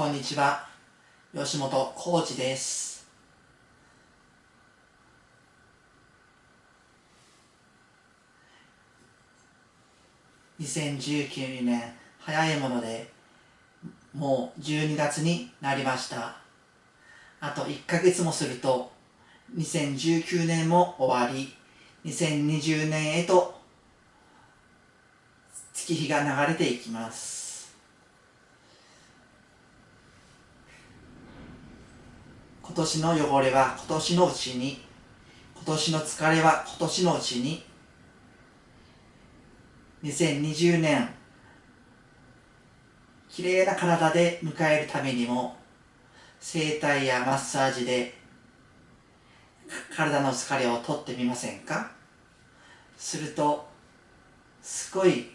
こんにちは。吉本浩二です。2019年早いものでもう12月になりました。あと1ヶ月もすると2019年も終わり2020年へと月日が流れていきます今年の汚れは今年のうちに。今年の疲れは今年のうちに。2020年きれいな体で迎えるためにも整体やマッサージで体の疲れを取ってみませんか？するとすごい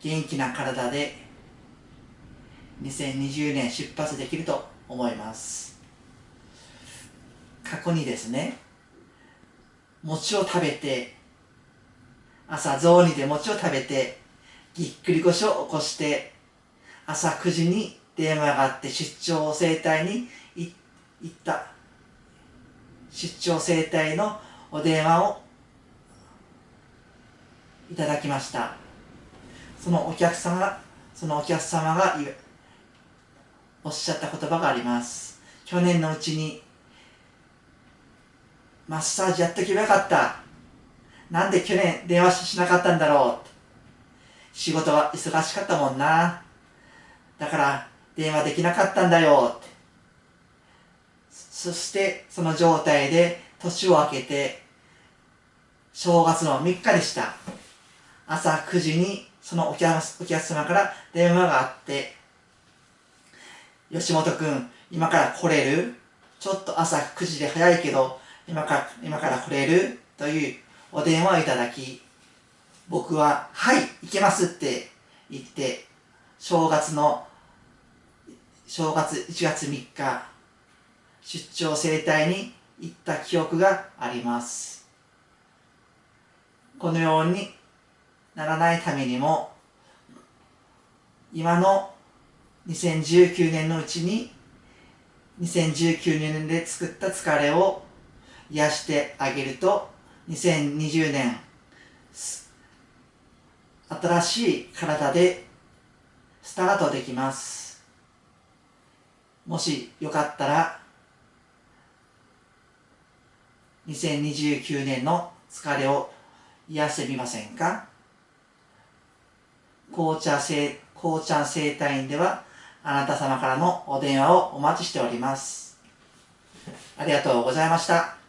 元気な体で2020年出発できると思います。過去にですね餅を食べて朝雑煮で餅を食べてぎっくり腰を起こして朝9時に電話があって出張整体に行った。出張整体のお電話をいただきました。そのお客様がそのお客様がおっしゃった言葉があります。去年のうちにマッサージやっとけばよかった。なんで去年電話しなかったんだろう。仕事は忙しかったもんな。だから電話できなかったんだよ。そしてその状態で年を明けて正月の3日でした。朝9時にそのお客様から電話があって吉本君今から来れる？ちょっと朝9時で早いけど今から今から来れる？というお電話をいただき僕は「はい行けます」って言って正月の正月1月3日出張整体に行った記憶があります。このようにならないためにも今の2019年のうちに2019年で作った疲れを癒してあげると2020年新しい体でスタートできます。もしよかったら2029年の疲れを癒してみませんか？紅茶生紅茶生態院ではあなた様からのお電話をお待ちしております。ありがとうございました。